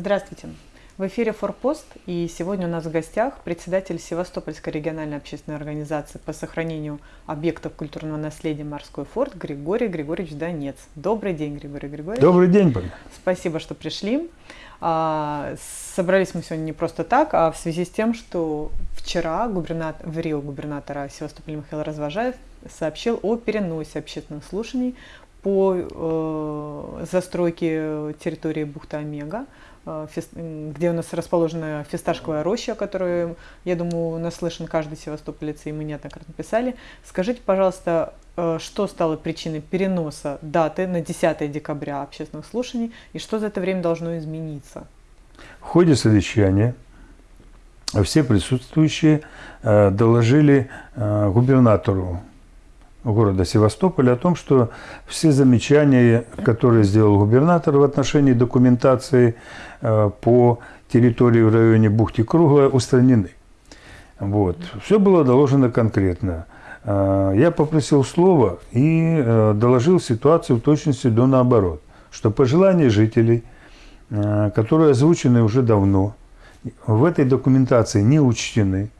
Здравствуйте. В эфире «Форпост» и сегодня у нас в гостях председатель Севастопольской региональной общественной организации по сохранению объектов культурного наследия «Морской форт» Григорий Григорьевич Донец. Добрый день, Григорий Григорьевич. Добрый день, Полина. Спасибо, что пришли. А, собрались мы сегодня не просто так, а в связи с тем, что вчера губернатор, в Рио губернатора Севастополя Михаил Развожаев сообщил о переносе общественных слушаний по э, застройке территории бухты Омега где у нас расположена фисташковая роща, которую, я думаю, наслышан каждый севастополец, и мы неоднократно писали. Скажите, пожалуйста, э, что стало причиной переноса даты на 10 декабря общественных слушаний, и что за это время должно измениться? В ходе совещания все присутствующие э, доложили губернатору города Севастополя о том, что все замечания, которые сделал губернатор в отношении документации э, по территории в районе бухты Круглая, устранены. Вот. Все было доложено конкретно. Я попросил слова и доложил ситуацию в точности до наоборот, что пожелания жителей, которые озвучены уже давно, в этой документации не учтены.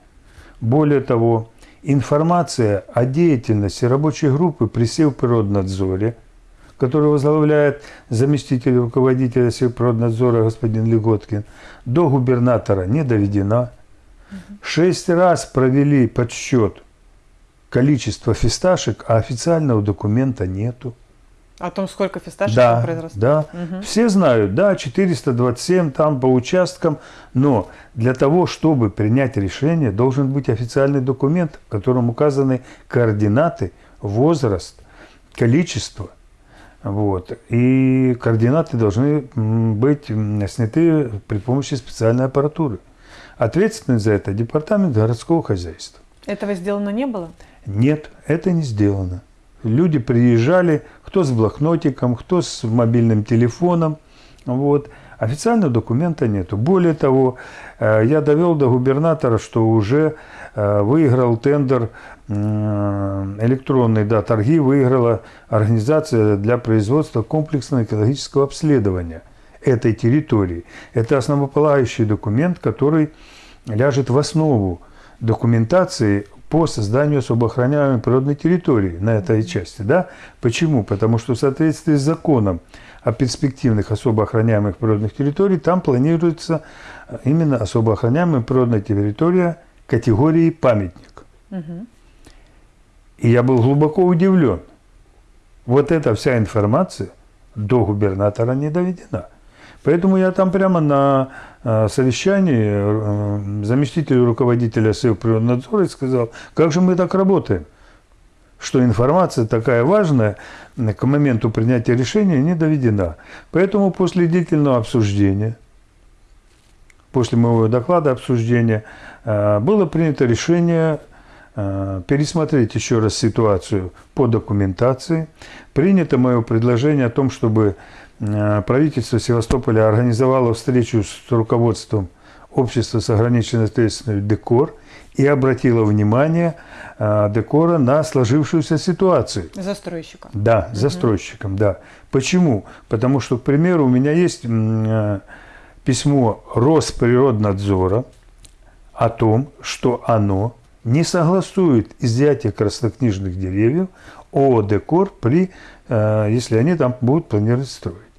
Более того, информация о деятельности рабочей группы при Севприроднадзоре, которую возглавляет заместитель руководителя Севприроднадзора господин Леготкин, до губернатора не доведена. Шесть раз провели подсчет количества фисташек, а официального документа нету. О том, сколько фисташек да, произросло? Да, угу. все знают, да, 427 там по участкам, но для того, чтобы принять решение, должен быть официальный документ, в котором указаны координаты, возраст, количество. Вот. И координаты должны быть сняты при помощи специальной аппаратуры. Ответственность за это департамент городского хозяйства. Этого сделано не было? Нет, это не сделано. Люди приезжали, кто с блокнотиком, кто с мобильным телефоном. Вот. Официального документа нету. Более того, э, я довел до губернатора, что уже э, выиграл тендер электронный, да, торги выиграла организация для производства комплексного экологического обследования этой территории. Это основополагающий документ, который ляжет в основу документации по созданию особо охраняемой природной территории на этой части. Да? Почему? Потому что в соответствии с законом о перспективных особо охраняемых природных территорий там планируется э, именно особо охраняемая природная территория категории памятник. Угу. И я был глубоко удивлен. Вот эта вся информация до губернатора не доведена. Поэтому я там прямо на э, совещании э, заместителю руководителя Севприроднадзора сказал, как же мы так работаем, что информация такая важная к моменту принятия решения не доведена. Поэтому после длительного обсуждения, после моего доклада обсуждения, э, было принято решение пересмотреть еще раз ситуацию по документации. Принято мое предложение о том, чтобы Э, правительство Севастополя организовало встречу с руководством общества с ограниченной ответственностью «Декор» и обратило внимание э, Декора на сложившуюся ситуацию. Застройщиком. Да, угу. застройщиком, да. Почему? Потому что, к примеру, у меня есть э, письмо Росприроднадзора о том, что оно не согласует изъятие краснокнижных деревьев ООО «Декор» при, если они там будут планировать строить.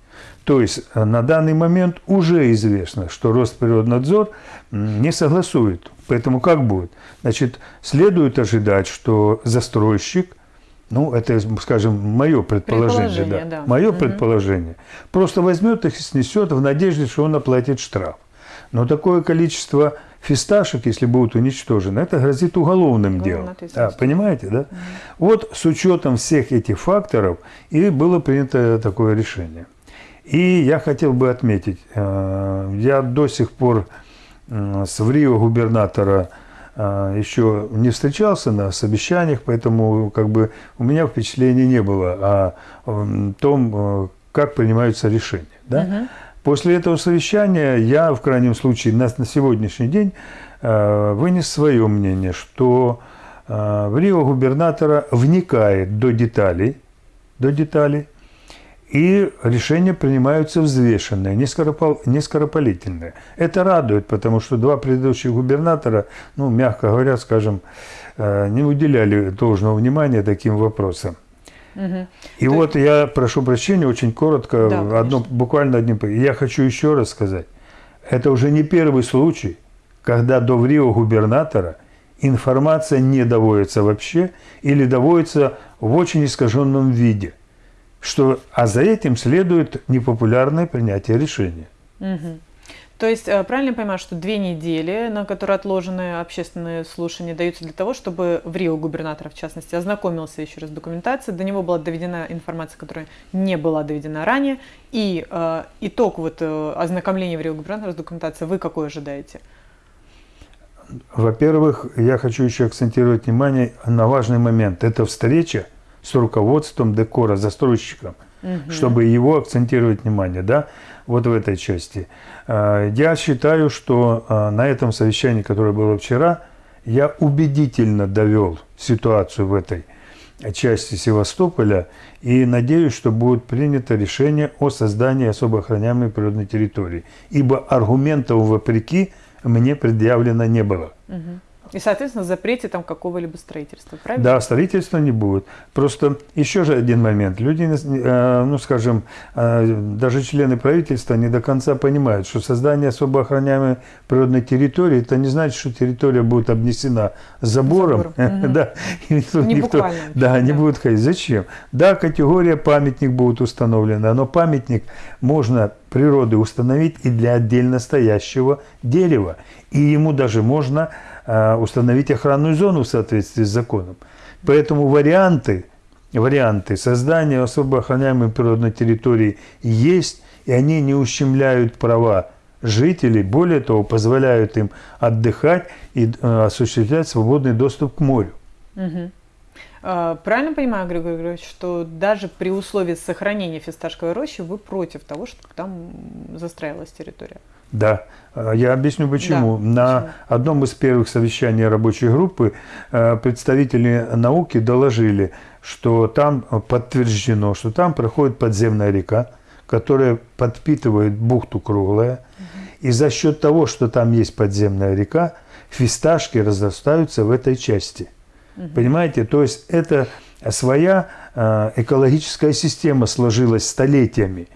То есть э, на данный момент уже известно, что Росприроднадзор не согласует. Поэтому как будет? Значит, следует ожидать, что застройщик, ну, это, скажем, мое предположение, предположение да, да. мое угу. предположение, просто возьмет их и снесет в надежде, что он оплатит штраф. Но такое количество фисташек, если будут уничтожены, это грозит уголовным ну, делом. А, понимаете, да? Угу. Вот с учетом всех этих факторов и было принято такое решение. И я хотел бы отметить, э, я до сих пор с Врио губернатора э, еще не встречался на совещаниях, поэтому как бы у меня впечатления не было о том, э, как принимаются решения. Да? Угу. После этого совещания я, в крайнем случае, на, на сегодняшний день вынес свое мнение, что в Рио губернатора вникает до деталей, до деталей и решения принимаются взвешенные, не скоропалительные. Это радует, потому что два предыдущих губернатора, ну, мягко говоря, скажем, э, не уделяли должного внимания таким вопросам. Угу. И То вот есть... я прошу прощения, очень коротко, да, одно, буквально одним. Я хочу еще раз сказать, это уже не первый случай, когда до врио губернатора информация не доводится вообще или доводится в очень искаженном виде – что, а за этим следует непопулярное принятие решения. Угу. То есть э, правильно понимаю, что две недели, на которые отложены общественные слушания, даются для того, чтобы в Рио губернатор, в частности, ознакомился еще раз с документацией, до него была доведена информация, которая не была доведена ранее, и э, итог вот э, ознакомления в Рио губернатора с документацией вы какой ожидаете? Во-первых, я хочу еще акцентировать внимание на важный момент. Это встреча с руководством декора, застройщиком, угу. чтобы его акцентировать внимание, да, вот в этой части. А, я считаю, что а, на этом совещании, которое было вчера, я убедительно довел ситуацию в этой части Севастополя и надеюсь, что будет принято решение о создании особо охраняемой природной территории, ибо аргументов вопреки мне предъявлено не было. Угу. И, соответственно, запрете там какого-либо строительства, правильно? Да, строительства не будет. Просто еще же один момент. Люди, э, ну, скажем, э, даже члены правительства не до конца понимают, что создание особо охраняемой природной территории, это не значит, что территория будет обнесена забором. да, не никто, да, не будет ходить. Зачем? Да, категория памятник будет установлена, но памятник можно природы установить и для отдельно стоящего дерева. И ему даже можно Э, установить охранную зону в соответствии с законом. Поэтому варианты, варианты создания особо охраняемой природной территории есть, и они не ущемляют права жителей, более того, позволяют им отдыхать и э, осуществлять свободный доступ к морю. Угу. Правильно понимаю, Григорий Григорьевич, что даже при условии сохранения фисташковой рощи вы против того, чтобы там застраивалась территория? Да, э, я объясню почему. Да, На почему? одном из первых совещаний рабочей группы э, представители науки доложили, что там подтверждено, что там проходит подземная река, которая подпитывает бухту круглая. Угу. И за счет того, что там есть подземная река, фисташки разрастаются в этой части. Угу. Понимаете? То есть это своя э, экологическая система сложилась столетиями.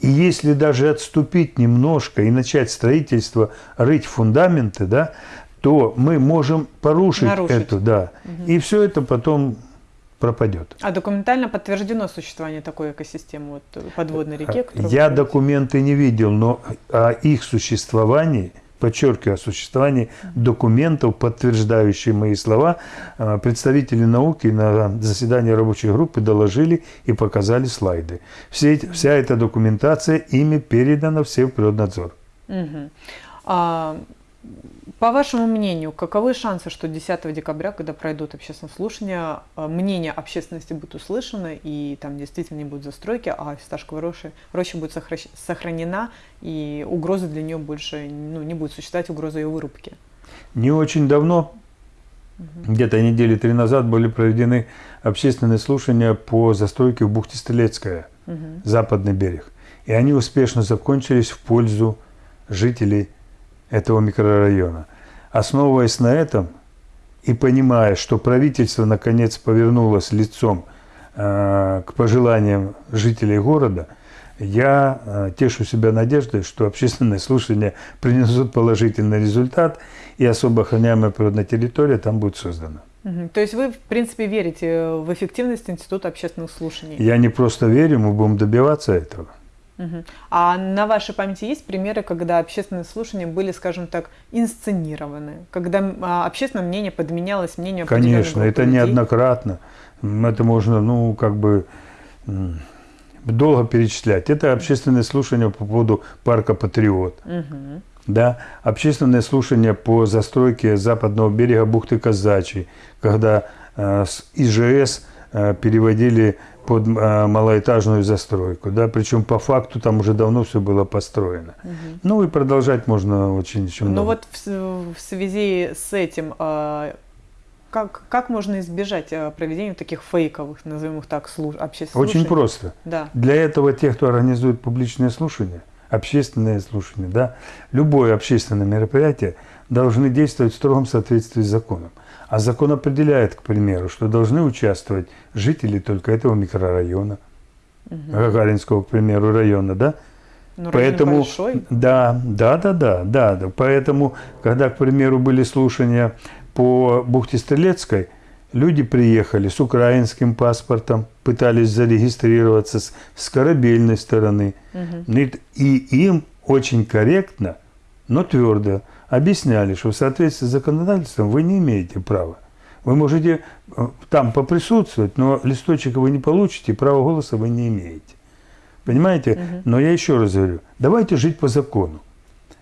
И если даже отступить немножко и начать строительство, рыть фундаменты, да, то мы можем порушить Нарушить. эту, да. Угу. И все это потом пропадет. А документально подтверждено существование такой экосистемы вот, подводной реки? Я документы не видел, но о их существовании – подчеркиваю, о существовании документов, подтверждающих мои слова, э, представители науки на заседании рабочей группы доложили и показали слайды. Все, вся эта документация ими передана все в Природнадзор. Угу. А, по вашему мнению, каковы шансы, что 10 декабря, когда пройдут общественные слушания, э, мнение общественности будет услышано, и там действительно не будет застройки, а фисташковая роща, роща будет сохранена, и угрозы для нее больше ну, не будет существовать, угроза ее вырубки? Не очень давно, угу. где-то недели три назад, были проведены общественные слушания по застройке в бухте Стрелецкая, угу. западный берег. И они успешно закончились в пользу жителей этого микрорайона. Основываясь на этом и понимая, что правительство наконец повернулось лицом э, к пожеланиям жителей города, я э, тешу себя надеждой, что общественные слушания принесут положительный результат, и особо охраняемая природная территория там будет создана. То есть вы, в принципе, верите в эффективность Института общественных слушаний? Я не просто верю, мы будем добиваться этого. Угу. А на вашей памяти есть примеры, когда общественные слушания были, скажем так, инсценированы, когда а, общественное мнение подменялось мнению Конечно, это людей? неоднократно. Это можно, ну, как бы долго перечислять. Это общественные слушания по поводу парка Патриот. Угу. Да, общественное слушание по застройке западного берега бухты Казачьей, когда э, с ИЖС э, переводили под а, малоэтажную застройку, да, причем по факту там уже давно все было построено. Угу. Ну и продолжать можно очень еще много. Ну вот в, в связи с этим, а, как, как можно избежать э, проведения таких фейковых, назовем их так, слуш... общественных Очень слушаний? просто. Да. Для этого тех, кто организует публичные слушания, общественные слушания, да, любое общественное мероприятие должны действовать в строгом соответствии с законом. А закон определяет, к примеру, что должны участвовать жители только этого микрорайона, Гагаринского, к примеру, района, да? Ну, район Поэтому, большой. да, да, да, да, да, да. Поэтому, когда, к примеру, были слушания по бухте Стрелецкой, люди приехали с украинским паспортом, пытались зарегистрироваться с, с корабельной стороны. И, и им очень корректно, но твердо объясняли, что в соответствии с законодательством вы не имеете права. Вы можете э, там поприсутствовать, но листочек вы не получите, права голоса вы не имеете. Понимаете? Но я еще раз говорю, давайте жить по закону.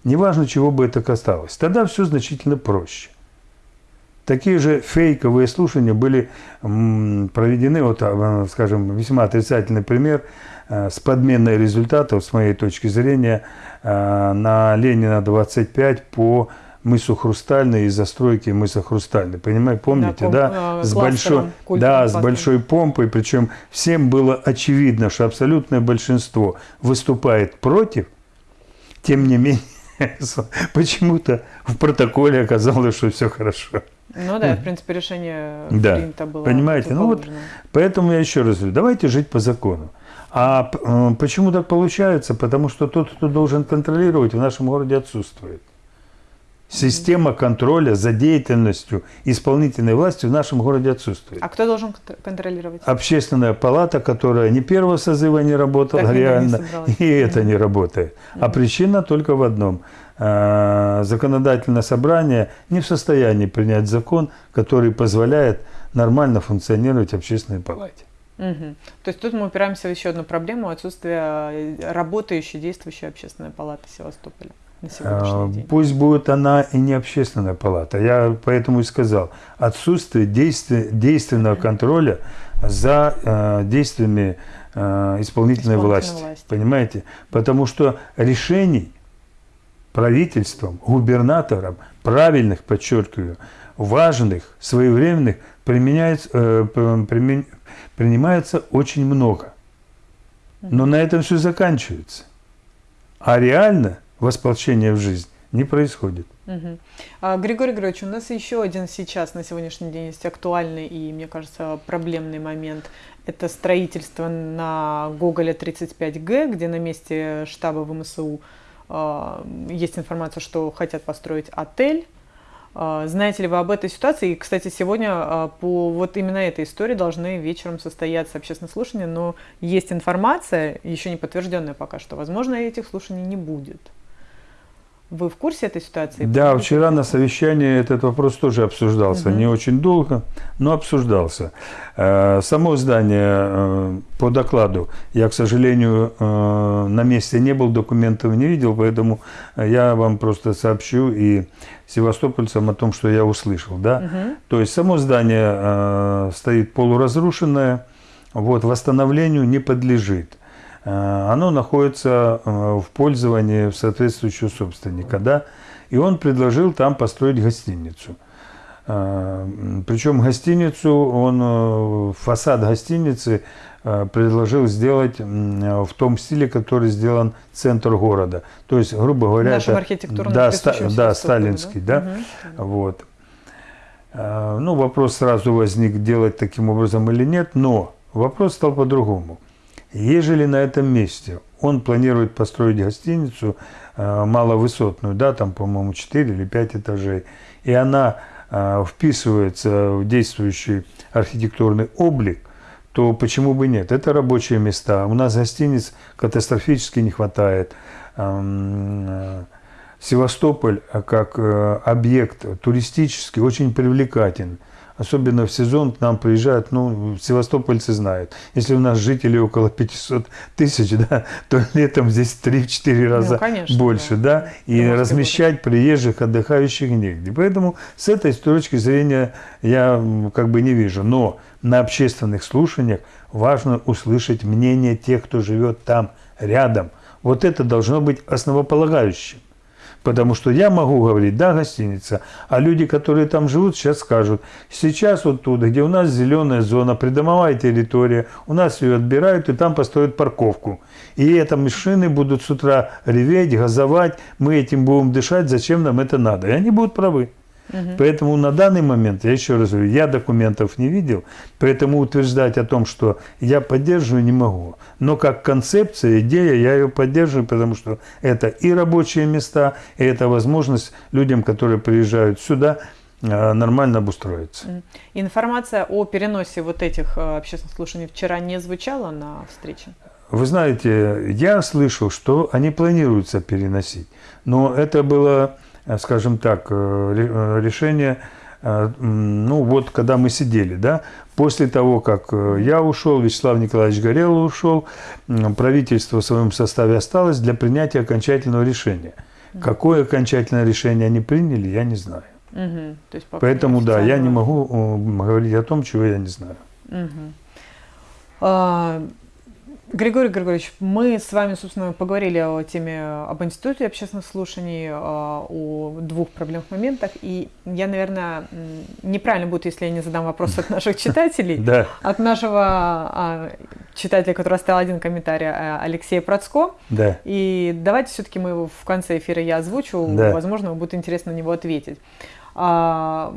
Неважно, чего бы это касалось. Тогда все значительно проще. Такие же фейковые слушания были проведены, вот, а, скажем, весьма отрицательный пример э, с подменой результатов, с моей точки зрения, э, на Ленина 25 по мысу Хрустальный и застройки мыса Хрустальный. Понимаете, помните, пом- да? э, С большой, да, с большой помпой, причем всем было очевидно, что абсолютное большинство выступает против, тем не менее, почему-то в протоколе оказалось, что все хорошо. Ну да, в принципе, решение Да. принято было. Понимаете, ну вот. Поэтому я еще раз говорю, давайте жить по закону. А э, почему так получается? Потому что тот, кто должен контролировать, в нашем городе отсутствует. Система контроля за деятельностью исполнительной власти в нашем городе отсутствует. А кто должен кон- контролировать? Общественная палата, которая ни первого созыва не работала Так не реально, собралась. и это не работает. А причина только в одном. Э, Законодательное собрание не в состоянии принять закон, который позволяет нормально функционировать общественной палате. Мгм. То есть тут мы упираемся в еще одну проблему отсутствия э, работающей, действующей общественной палаты Севастополя на Э, сегодняшний день. Пусть будет она и не общественная палата. Я поэтому и сказал, отсутствие действия- действенного контроля за э, действиями э, исполнительной, Исполнительной власти. власти. Понимаете? Потому что решений правительством, губернатором, правильных, подчеркиваю, важных, своевременных, применяется, э, принимается очень много. Но на этом все заканчивается. А реально восполнение в жизнь не происходит. Мгм. А, Григорий Григорьевич, у нас еще один сейчас на сегодняшний день есть актуальный и, мне кажется, проблемный момент. Это строительство на Гоголя 35Г, где на месте штаба ВМСУ есть информация, что хотят построить отель. А, Знаете ли вы об этой ситуации? И, кстати, сегодня а, по вот именно этой истории должны вечером состояться общественные слушания, но есть информация, еще не подтвержденная пока что, возможно, этих слушаний не будет. Вы в курсе этой ситуации? Да, вчера на совещании этот вопрос тоже обсуждался. Не очень долго, но обсуждался. Э, Само здание э, по докладу, я, к сожалению, э, на месте не был, документов не видел, поэтому я вам просто сообщу и севастопольцам о том, что я услышал. Да? То есть само здание стоит полуразрушенное, вот, восстановлению не подлежит. Э, Оно находится э, в пользовании в соответствующего собственника, да, и он предложил там построить гостиницу. Э, Причем гостиницу, он, фасад гостиницы предложил сделать в том стиле, который сделан центр города. То есть, грубо говоря, это- да, ста- да, сталинский, да, Мгм. вот. Э, Ну, вопрос сразу возник, делать таким образом или нет, но вопрос стал по-другому. Ежели на этом месте он планирует построить гостиницу э, маловысотную, да, там, по-моему, 4 или 5 этажей, и она э, вписывается в действующий архитектурный облик, то почему бы нет? Это рабочие места. У нас гостиниц катастрофически не хватает. Эм, э, Севастополь э, как э, объект туристический очень привлекателен. Особенно в сезон к нам приезжают, ну, севастопольцы знают. Если у нас жителей около 500 тысяч, да, то летом здесь в 3-4 раза конечно, больше, да. да, и размещать приезжих, отдыхающих негде. Поэтому с этой точки зрения я как бы не вижу. Но на общественных слушаниях важно услышать мнение тех, кто живет там рядом. Вот это должно быть основополагающим. Потому что я могу говорить, да, гостиница, а люди, которые там живут, сейчас скажут, сейчас вот туда, где у нас зеленая зона, придомовая территория, у нас ее отбирают и там построят парковку. И это машины будут с утра реветь, газовать, мы этим будем дышать, зачем нам это надо? И они будут правы. Угу. Поэтому на данный момент, я еще раз говорю, я документов не видел, поэтому утверждать о том, что я поддерживаю, не могу. Но как концепция, идея, я ее поддерживаю, потому что это и рабочие места, и это возможность людям, которые приезжают сюда, э, нормально обустроиться. Информация о переносе вот этих э, общественных слушаний вчера не звучала на встрече? Вы знаете, я слышал, что они планируются переносить, но это было скажем так, э, э, решение, ну вот когда мы сидели, да, после того, как я ушел, Вячеслав Николаевич Горелов ушел, правительство в своем составе осталось для принятия окончательного решения. Какое окончательное решение они приняли, я не знаю. Угу. То есть Поэтому, да, я не могу говорить о том, чего я не знаю. Угу. А, Григорий Григорьевич, мы с вами, собственно, поговорили о теме об институте общественных слушаний, а, о двух проблемных моментах. И я, наверное, неправильно будет, если я не задам вопрос от наших читателей. Да. От нашего а, читателя, который оставил один комментарий, а, Алексея Процко. Да. И давайте все-таки мы его в конце эфира я озвучу. Да. Возможно, будет интересно на него ответить. А,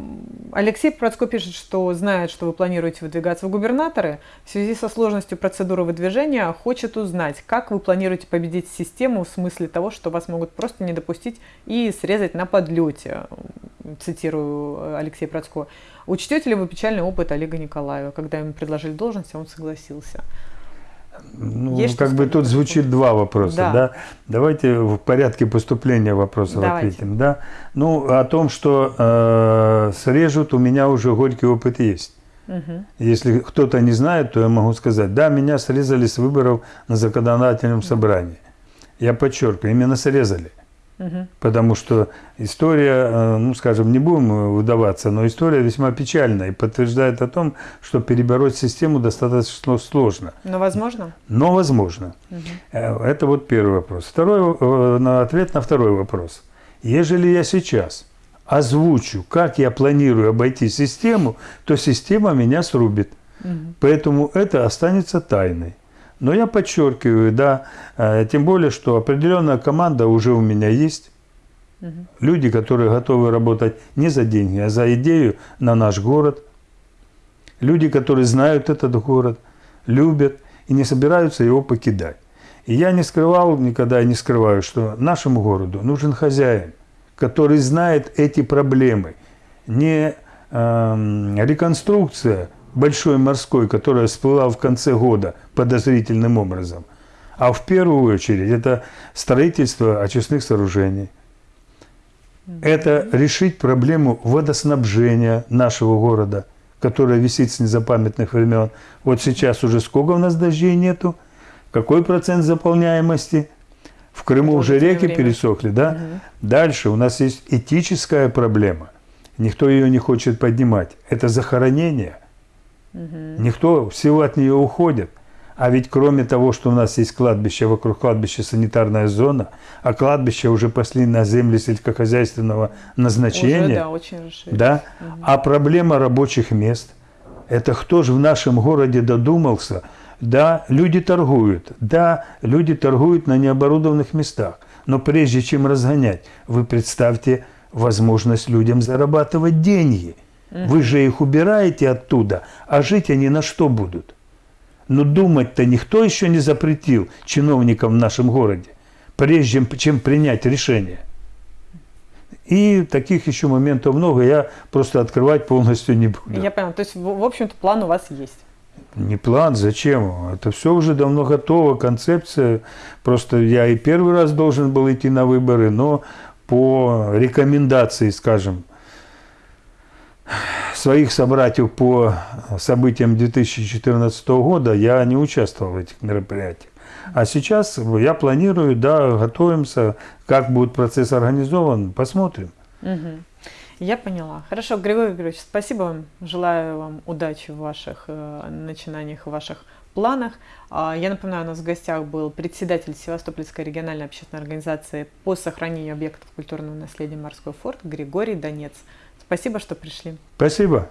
Алексей Процко пишет, что знает, что вы планируете выдвигаться в губернаторы. В связи со сложностью процедуры выдвижения хочет узнать, как вы планируете победить систему в смысле того, что вас могут просто не допустить и срезать на подлете. Цитирую э, Алексея Процко. Учтете ли вы печальный опыт Олега Николаева, когда ему предложили должность, а он согласился? Ну, Есть как бы тут звучит два вопроса, да. да. Давайте в порядке поступления вопросов Давайте. ответим, да. Ну, о том, что э, срежут, у меня уже горький опыт есть. Угу. Если кто-то не знает, то я могу сказать, да, меня срезали с выборов на законодательном собрании. Я подчеркиваю, именно срезали. Угу. Потому что история, э, ну скажем, не будем выдаваться, но история весьма печальная и подтверждает о том, что перебороть систему достаточно сложно. Но возможно? Но возможно. Угу. Это вот первый вопрос. Второй, э, ответ на второй вопрос. Ежели я сейчас озвучу, как я планирую обойти систему, то система меня срубит. Угу. Поэтому это останется тайной. Но я подчеркиваю, да, э, тем более, что определенная команда уже у меня есть. Угу. Люди, которые готовы работать не за деньги, а за идею на наш город. Люди, которые знают этот город, любят и не собираются его покидать. И я не скрывал никогда и не скрываю, что нашему городу нужен хозяин, который знает эти проблемы. Не э, реконструкция большой морской, которая всплыла в конце года подозрительным образом, а в первую очередь это строительство очистных сооружений. Это решить проблему водоснабжения нашего города, которая висит с незапамятных времен. Вот сейчас уже сколько у нас дождей нету, какой процент заполняемости. В Крыму уже реки время. пересохли, да? Угу. Дальше у нас есть этическая проблема. Никто ее не хочет поднимать. Это захоронение – Угу. Никто, всего от нее уходит. А ведь кроме того, что у нас есть кладбище, вокруг кладбища санитарная зона, а кладбище уже пошли на земли сельскохозяйственного назначения. Уже, да, очень. Да? Угу. А проблема рабочих мест. Это кто же в нашем городе додумался? Да, люди торгуют. Да, люди торгуют на необорудованных местах. Но прежде чем разгонять, вы представьте возможность людям зарабатывать деньги – вы же их убираете оттуда, а жить они на что будут? Но думать-то никто еще не запретил чиновникам в нашем городе, прежде чем принять решение. И таких еще моментов много, я просто открывать полностью не буду. Я понял, то есть, в общем-то, план у вас есть? Не план, зачем? Это все уже давно готово, концепция. Просто я и первый раз должен был идти на выборы, но по рекомендации, скажем, своих собратьев по событиям 2014 года я не участвовал в этих мероприятиях. А сейчас я планирую, да, готовимся, как будет процесс организован, посмотрим. Угу. Я поняла. Хорошо, Григорий Григорьевич, спасибо вам. Желаю вам удачи в ваших э, начинаниях, в ваших планах. А, я напоминаю, у нас в гостях был председатель Севастопольской региональной общественной организации по сохранению объектов культурного наследия «Морской форт» Григорий Донец. Спасибо, что пришли. Спасибо.